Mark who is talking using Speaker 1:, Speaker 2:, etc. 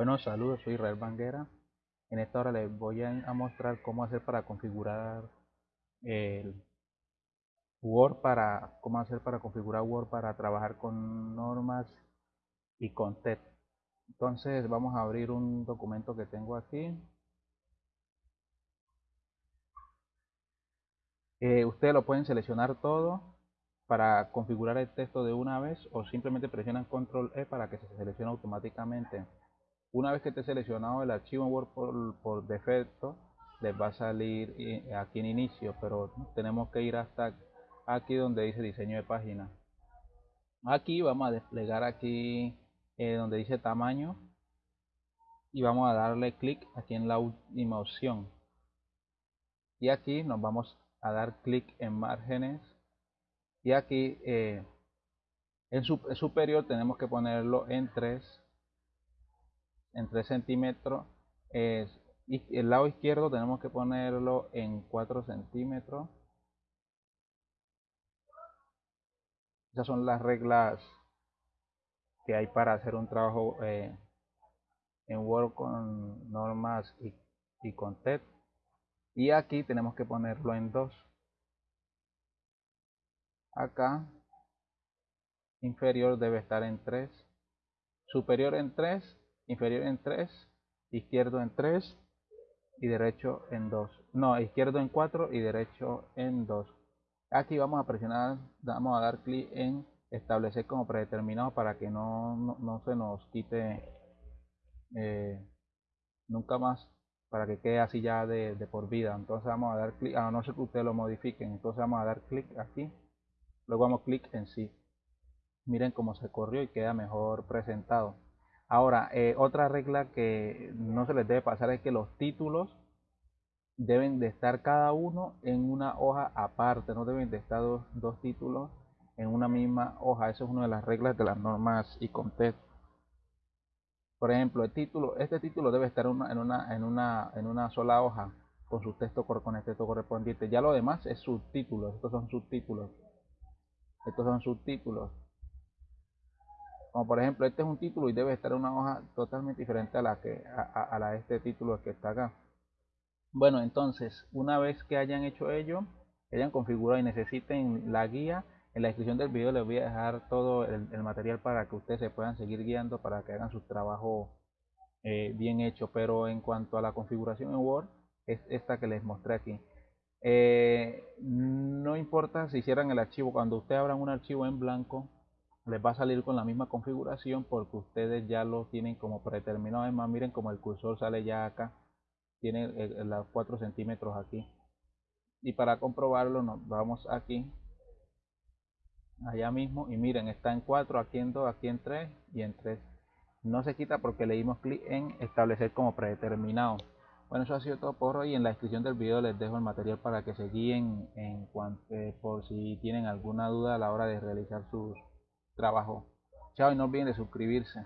Speaker 1: Bueno, saludos, soy Israel Banguera. En esta hora les voy a, mostrar cómo hacer para configurar Word para cómo hacer para configurar Word para trabajar con normas y con TED. Entonces vamos a abrir un documento que tengo aquí. Eh, ustedes lo pueden seleccionar todo para configurar el texto de una vez o simplemente presionan control E para que se seleccione automáticamente. Una vez que esté seleccionado el archivo Word por, defecto, les va a salir eh, aquí en inicio, pero tenemos que ir hasta aquí donde dice diseño de página. Aquí vamos a desplegar aquí eh, donde dice tamaño y vamos a darle clic aquí en la última opción. Y aquí nos vamos a dar clic en márgenes y aquí eh, en, superior tenemos que ponerlo en 3 en 3 centímetros el lado izquierdo tenemos que ponerlo en 4 centímetros. Esas son las reglas que hay para hacer un trabajo eh, en Word con normas y, y con TED y aquí tenemos que ponerlo en 2 acá inferior debe estar en 3 superior en 3 inferior en 3 izquierdo en 3 y derecho en 2 no izquierdo en 4 y derecho en 2 aquí vamos a presionar vamos a dar clic en establecer como predeterminado para que no, no, se nos quite eh, nunca más para que quede así ya de, por vida. Entonces vamos a dar clic a no ser que ustedes lo modifiquen entonces vamos a dar clic aquí. Luego damos clic en sí. Miren cómo se corrió y queda mejor presentado ahora eh, otra regla que no se les debe pasar es que los títulos deben de estar cada uno en una hoja aparte no deben de estar dos, títulos en una misma hoja. Eso es una de las reglas de las normas y contexto por ejemplo el título este título debe estar en una sola hoja con su texto con el texto correspondiente. Ya lo demás es subtítulos estos son subtítulos. Estos son subtítulos como por ejemplo este es un título y debe estar en una hoja totalmente diferente a la que a, la de este título que está acá. Bueno entonces una vez que hayan hecho ello hayan configurado y necesiten la guía en la descripción del video les voy a dejar todo el, material para que ustedes se puedan seguir guiando para que hagan su trabajo eh, bien hecho. Pero en cuanto a la configuración en Word es esta que les mostré aquí. Eh, no importa si hicieran el archivo, cuando ustedes abran un archivo en blanco, les va a salir con la misma configuración porque ustedes ya lo tienen como predeterminado. Además, miren como el cursor sale ya acá, tiene los 4 centímetros aquí. Y para comprobarlo, nos vamos aquí, allá mismo, y miren, está en 4, aquí en 2, aquí en 3 y en 3. No se quita porque le dimos clic en establecer como predeterminado. Bueno, eso ha sido todo por hoy. En la descripción del video les dejo el material para que se guíen en cuanto, eh, por si tienen alguna duda a la hora de realizar sus trabajos. Chao y no olviden de suscribirse.